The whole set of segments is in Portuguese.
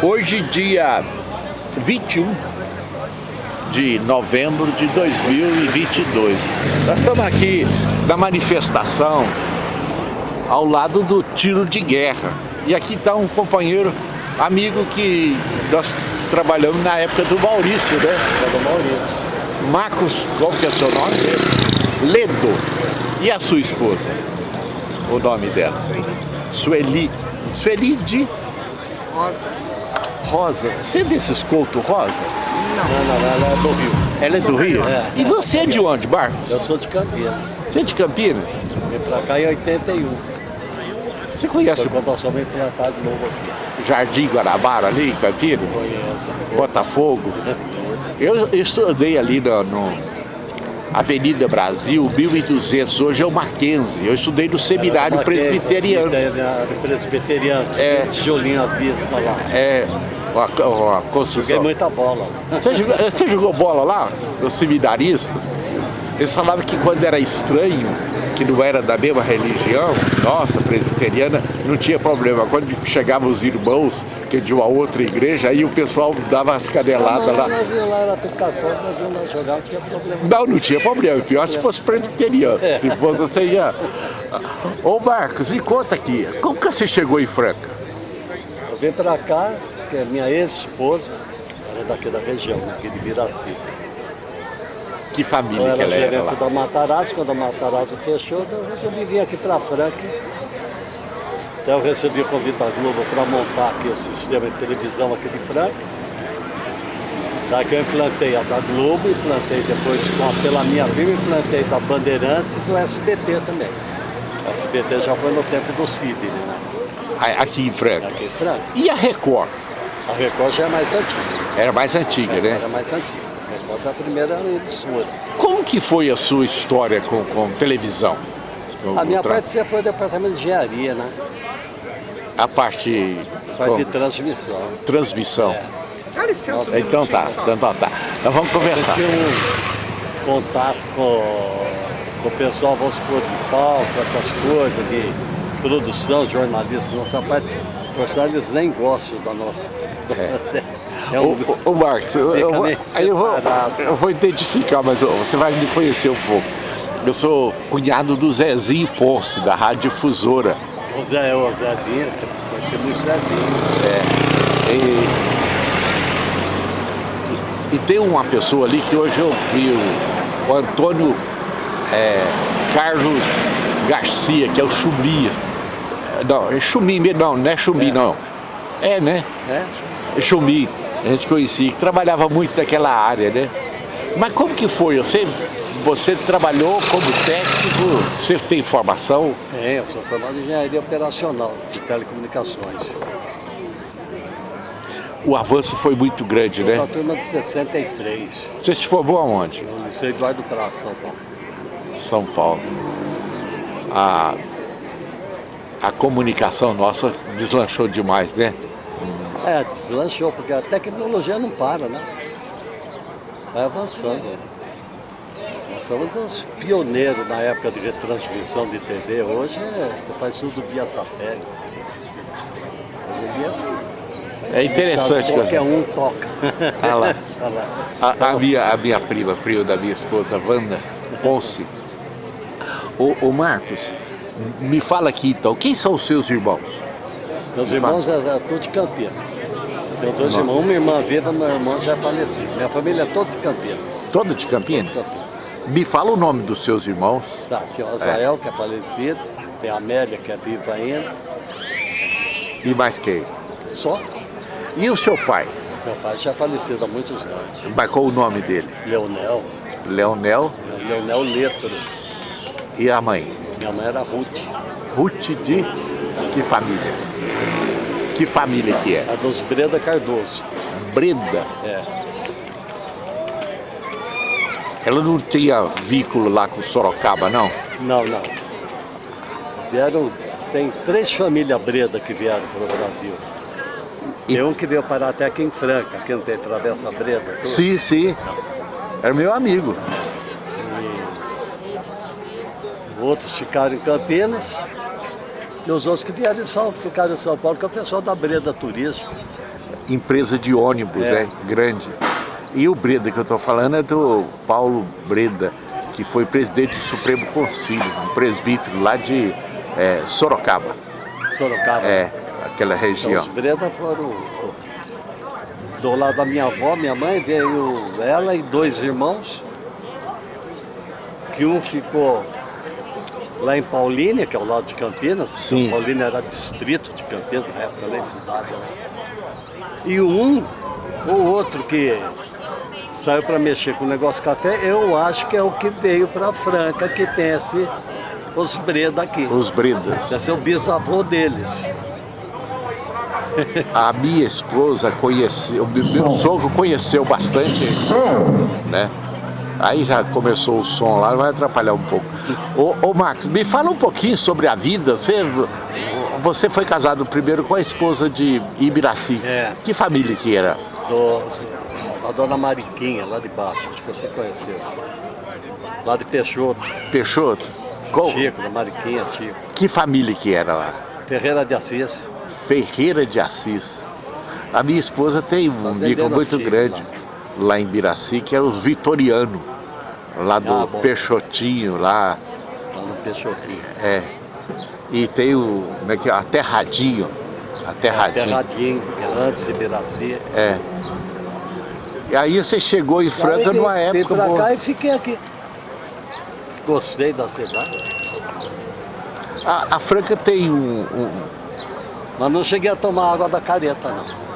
Hoje, dia 21 de novembro de 2022. Nós estamos aqui na manifestação ao lado do tiro de guerra. E aqui está um companheiro, amigo que nós trabalhamos na época do Maurício, né? do Maurício. Marcos, qual que é o seu nome? Ledo. E a sua esposa? O nome dela? Sueli. Sueli de? Rosa. Rosa. Você é desses Couto Rosa? Não, não, não, ela é do Rio. Ela é do Rio? É. E você é de onde, Bar? Eu sou de Campinas. Você é de Campinas? Vim pra cá em 81. Você conhece Foi quando nós fomos implantados de novo aqui. Jardim Guarabara ali em Campinas? Conheço. Botafogo? Eu estudei ali no, no Avenida Brasil, 1200, hoje é o Mackenzie. Eu estudei no seminário Mackenzie, presbiteriano. Seminário presbiteriano. É. Tijolinho à vista lá. É, uma Joguei construção. muita bola. Você jogou, você jogou bola lá, no seminarista? Eles falavam que quando era estranho, que não era da mesma religião, nossa, presbiteriana, não tinha problema. Quando chegavam os irmãos, que é de uma outra igreja, aí o pessoal dava as caneladas lá. nós lá, era tudo católico, nós lá jogar, não tinha problema. Não, não tinha problema. Pior se fosse presbiteriano. Se fosse você ia... Ô Marcos, me conta aqui, como que você chegou em Franca? Eu vim pra cá, porque a minha ex-esposa era daqui da região, aqui de Biraci. Que família Eu que era ela era gerente lá? da Matarazzo, quando a Matarazzo fechou, eu resolvi vir aqui para Franca. Então eu recebi o convite da Globo para montar aqui o sistema de televisão aqui de Franca. Daqui eu implantei a da Globo, implantei depois a, pela minha firma, implantei da Bandeirantes e do SBT também. O SBT já foi no tempo do Sidney, né? Aqui em Franca. Aqui em Franca. E a Record? A Record já é mais antiga. Era mais antiga, né? Era mais antiga. A Record foi a primeira emissora. Como que foi a sua história com, com televisão? O- A minha tra- parte sempre foi o departamento de engenharia, né? A parte... A parte de com- transmissão. transmissão. É. Dá licença. um Então tá, minutinho só. então tá. Então vamos Eu conversar. tinha um contato com, com o pessoal, vamos supor, de palco, essas coisas de produção, jornalismo, nossa parte. Sinal, eles nem gostam da nossa. É, Ô, um, ô, ô, Marcos, eu, eu vou, eu, vou, eu vou identificar, mas você vai me conhecer um pouco. Eu sou cunhado do Zezinho Ponce, da Rádio Difusora. o Zé, o Zezinho, conheci muito Zezinho. E, e tem uma pessoa ali que hoje eu vi, o, o Antônio é, Carlos Garcia, que é o Chumi. Não, é Chumi mesmo, não, não é Chumi É. não. É, né? É Chumi, a gente conhecia, que trabalhava muito naquela área, né? Mas como que foi? Você, você trabalhou como técnico, você tem formação? Tem, eu sou formado em engenharia operacional de telecomunicações. O avanço foi muito grande, Sou né? da turma de 63, Você se formou aonde? no Liceu Eduardo Prato, São Paulo. São Paulo. A, a comunicação nossa deslanchou demais, né? É, deslanchou, porque a tecnologia não para, né? Vai avançando. Nós somos dos pioneiros na época de retransmissão de TV. Hoje é, você faz tudo via satélite. Hoje em dia, É interessante. qualquer um toca. Ah lá. Olha lá. A, a minha, a minha prima, prima da minha esposa, Wanda Ponce. Ô, ô Marcos, me fala aqui então, quem são os seus irmãos? Meus irmãos é, é tudo de Campinas. Tenho dois Não. irmãos, uma irmã viva, meu irmão já é falecido. Minha família é toda de Campinas. Toda de Campinas? Campinas. Me fala o nome dos seus irmãos. Tá, tem o Azael, que é falecido, tem a Amélia, que é viva ainda. E mais quem? Só E o seu pai? meu pai já é falecido há muitos anos. Mas qual o nome dele? Leonel, Leonel Leonel Letro. e a mãe? Minha mãe era Ruth, Ruth de que família? Que família que é? a dos Breda Cardoso. Brenda. É. Ela não tinha vínculo lá com Sorocaba, não? Não, não. Vieram, tem três famílias Breda que vieram para o Brasil. E- Tem um que veio parar até aqui em Franca, que não tem travessa Breda. tudo. Sim, sim. Era meu amigo. Outros ficaram em Campinas. E os outros que vieram em São, ficaram em São Paulo, que é o pessoal da Breda Turismo. empresa de ônibus, é. né? Grande. E o Breda que eu estou falando é do Paulo Breda, que foi presidente do Supremo Conselho, um presbítero lá de é, Sorocaba. Sorocaba? É, aquela região. Então, os Breda foram do lado da minha avó, minha mãe, veio ela e dois irmãos, que um ficou lá em Paulínia, que é o lado de Campinas. Sim. Paulínia era distrito de Campinas, na época nem cidade. Né? E um, o outro que saiu para mexer com o negócio café, eu acho que é o que veio para Franca, que tem esse, os Breda aqui. Os Bredas. Deve ser o bisavô deles. A minha esposa conheceu, meu sogro conheceu bastante, né? Aí já começou o som lá, vai atrapalhar um pouco. Ô, ô Max, me fala um pouquinho sobre a vida. Você, você foi casado primeiro com a esposa de Ibiraci. É. Que família que era? Do, a dona Mariquinha, lá de baixo, acho que você conheceu. Lá de Peixoto. Peixoto? Qual? Chico, da Mariquinha, Chico. Que família que era lá? Ferreira de Assis. Ferreira de Assis. A minha esposa tem um bico muito grande. Lá lá em Biraci, que era os Vitoriano, lá do ah, Peixotinho, lá. Lá no Peixotinho. É. E tem o, como é que é? Aterradinho. Aterradinho. Aterradinho, que é antes de Biraci. É. E aí você chegou em Franca numa época... Vim pra boa. cá e fiquei aqui. Gostei da cidade. A, a Franca tem um, um... Mas não cheguei a tomar água da careta, não.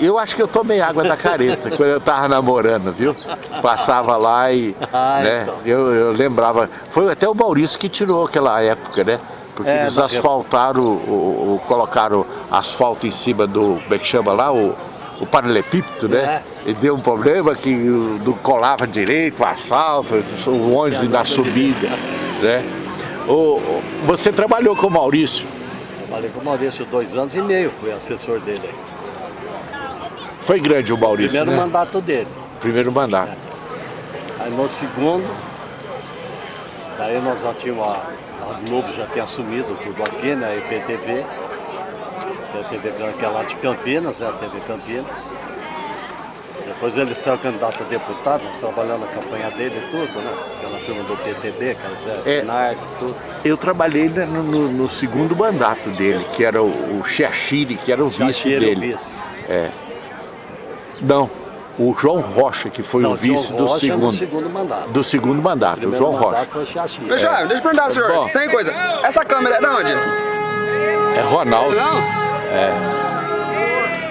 Eu acho que eu tomei água da careta quando eu tava namorando, viu? Passava lá e ah, né, então. eu, eu, lembrava. Foi até o Maurício que tirou aquela época, né? Porque é, eles asfaltaram, o, o, colocaram asfalto em cima do, como é que chama lá? O, o paralelepípedo, né? É. E deu um problema que não colava direito o asfalto, o ônibus na subida, né? O, você trabalhou com o Maurício? Trabalhei com o Maurício dois anos e meio, fui assessor dele aí. Foi grande o Maurício, Primeiro né? mandato dele. Primeiro mandato. É. Aí no segundo, daí nós já tínhamos, a, a Globo já tinha assumido tudo aqui, né? A IPTV. A TV que é lá de Campinas, né? A TV Campinas. Depois ele saiu candidato a deputado, nós trabalhamos na campanha dele e tudo, né? Aquela turma do PTB, aquela Zé é, Narco, tudo. Eu trabalhei no, no, no, segundo mandato dele, que era o, o Xaxiri, que era o vice dele. O vice. É. Não, o João Rocha, que foi Não, o vice do segundo, do segundo mandato. Do segundo mandato, o, o João Rocha. Deixa, é. deixa eu perguntar, senhor, Bom, sem coisa. Essa câmera é de onde? É Ronaldo. Não? É.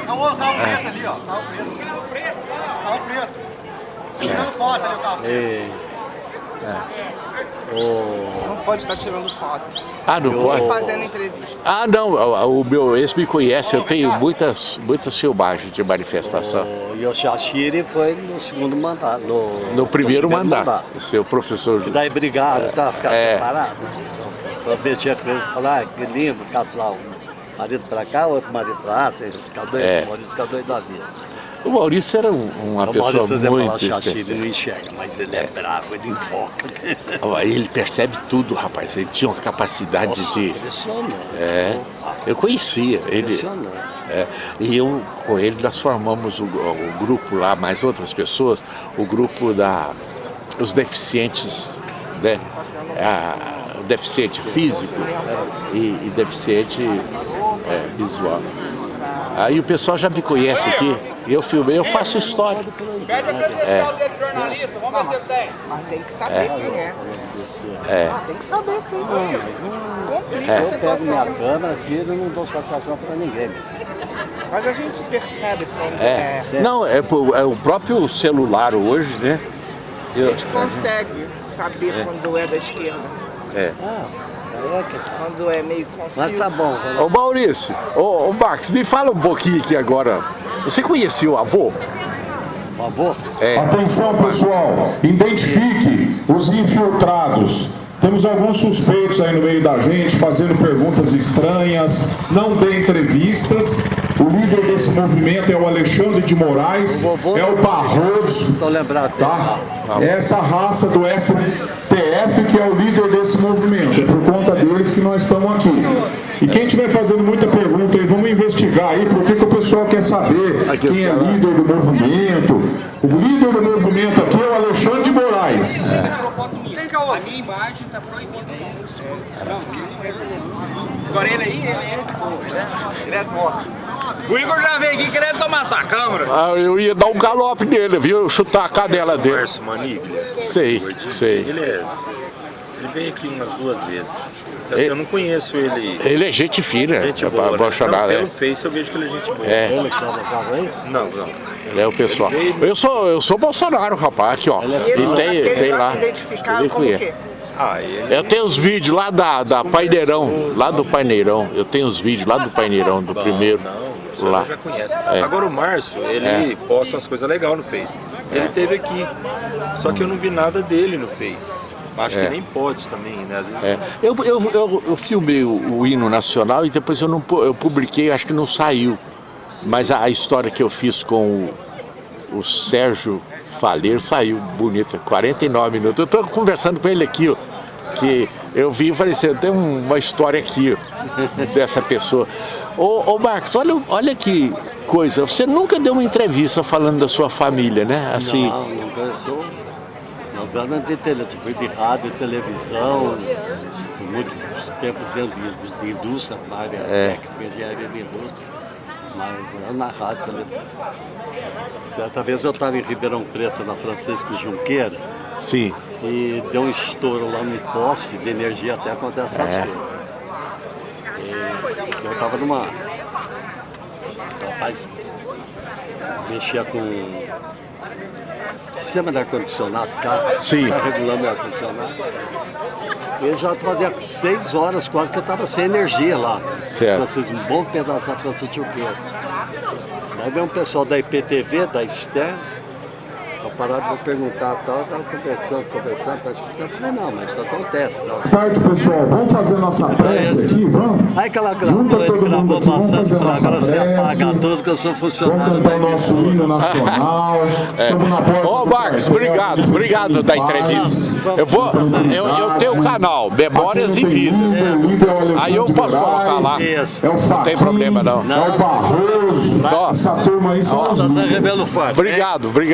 Tá o carro preto ali, ó. Preto. Carro preto. Carro preto. Tirando foto ali o carro preto. Não pode estar tirando foto. Ah, não pode? fazendo entrevista. Ah, não. O, o meu ex me conhece. Eu tenho muitas, muitas filmagens de manifestação. O Yoshihiro foi no segundo mandato. No, no primeiro, no mandato. mandato. Seu professor. Que daí brigaram, é. tá? Ficar é. separado. Então, eu mexia com eles e falar, ah, que lindo, casal. Marido pra cá, outro marido pra lá, você ficar doido, é. ficar doido da vida. O Maurício era uma o pessoa Maurício muito falar ele não enxerga, mas ele é, é bravo, ele invoca. Ele percebe tudo, rapaz. Ele tinha uma capacidade Nossa, de... impressionante. É, eu conhecia ele. É, e eu, com ele, nós formamos o, o, grupo lá, mais outras pessoas, o grupo da os deficientes, né? A, deficiente físico e, e deficiente é, visual. Aí o pessoal já me conhece aqui. Eu filmei, eu faço história. Pede a credencial dele, jornalista, vamos ver se ele tem. Mas tem que saber é. quem é. É. Tem que saber sim. Não, mas não complica é. a situação. Eu pego minha câmera aqui e não dou satisfação para ninguém. Mas a gente percebe quando é. é. Não, é, é, o próprio celular hoje, né? Eu, a gente consegue saber é. quando é da esquerda. É. Ah. É que tá. Quando é meio confuso. Mas tá bom. Ô Maurício, ô, ô Max, me fala um pouquinho aqui agora. Você conhecia o avô? O avô? É. Atenção pessoal, identifique os infiltrados. Temos alguns suspeitos aí no meio da gente, fazendo perguntas estranhas, não dê entrevistas. O líder desse movimento é o Alexandre de Moraes, é o Barroso, Estou lembrado dele. tá? Essa raça do STF que é o líder desse movimento. É por conta deles que nós estamos aqui. E quem estiver fazendo muita pergunta aí, vamos investigar aí, porque que o pessoal quer saber quem é líder do movimento. O líder do movimento aqui é o Alexandre de Moraes. Quem que é o A minha imagem está proibida. Agora ele aí, ele é de boa, ele é, ele é nosso. O Igor já veio aqui querendo tomar essa câmera. Ah, eu ia dar um galope nele, viu? Chutar a cadela dele. Márcio Maniglia. Sei, sei. Ele é. Ele veio aqui umas duas vezes. Assim, eu não conheço ele. Ele é gente fina, Gente é boa, pra né? Bolsonaro, não, é. pelo Face eu vejo que ele é gente boa. É. Ele que? Não, não. Ele é o pessoal. Ele veio- Eu sou, eu sou Bolsonaro, rapaz, aqui ó. Ele, E tem, ele tem lá. Ele como quê? Ah, ele. Eu tenho os vídeos lá da, da Paineirão, lá do Paineirão. Eu tenho os vídeos lá do Paineirão, do primeiro. Não, o senhor lá. já conhece. É. Agora o Márcio, ele posta umas coisas legais no Face. Ele teve aqui. Só que eu não vi nada dele no Face. Acho É. que nem pode também, né? Vezes É. Eu, eu, eu, eu filmei o, o hino nacional e depois eu não eu publiquei, acho que não saiu. Mas a, a história que eu fiz com o, o Sérgio Faleiro saiu bonita, 49 minutos. Eu estou conversando com ele aqui, ó, que eu vi e falei assim, tem um- uma história aqui ó, dessa pessoa. Ô, ô Marcos, olha, olha que coisa, você nunca deu uma entrevista falando da sua família, né? Assim, Não, nunca eu sou. Nós éramos de, tele, tipo, de rádio, televisão, fui muito tempo dentro de, de indústria, na área É. técnica, engenharia de indústria, mas na rádio também. Certa vez eu estava em Ribeirão Preto, na Francisco Junqueira, sim. e deu um estouro lá no poste de energia até acontecer essas É. coisas. Eu estava numa. Rapaz, mexia com sistema de ar-condicionado, carro, Sim. tá regulando o ar-condicionado. E já fazia seis horas quase que eu estava sem energia lá. Certo. Francisco, um bom pedaço da Francisco Junqueira. Daí veio um pessoal da IPTV, da Externa, eu parado para perguntar e tal, eu estava conversando, conversando, tá escutando. Falei, não, mas isso acontece. Tá? Boa tarde, pessoal. Vamos fazer nossa prece aqui, vamos? Aí que ela gravou, ele gravou aqui, vamos bastante, falou, agora você apaga todos que eu sou Vamos funcionário cantar da o nosso hino nacional. Estamos na porta Ô Marcos, obrigado, obrigado da entrevista. Eu vou, eu, eu tenho o canal, Memórias e Vida. é Aí eu posso colocar lá. Isso. É Não tem problema, não. É o Barroso. Essa turma aí são Nossa, forte. Obrigado, obrigado.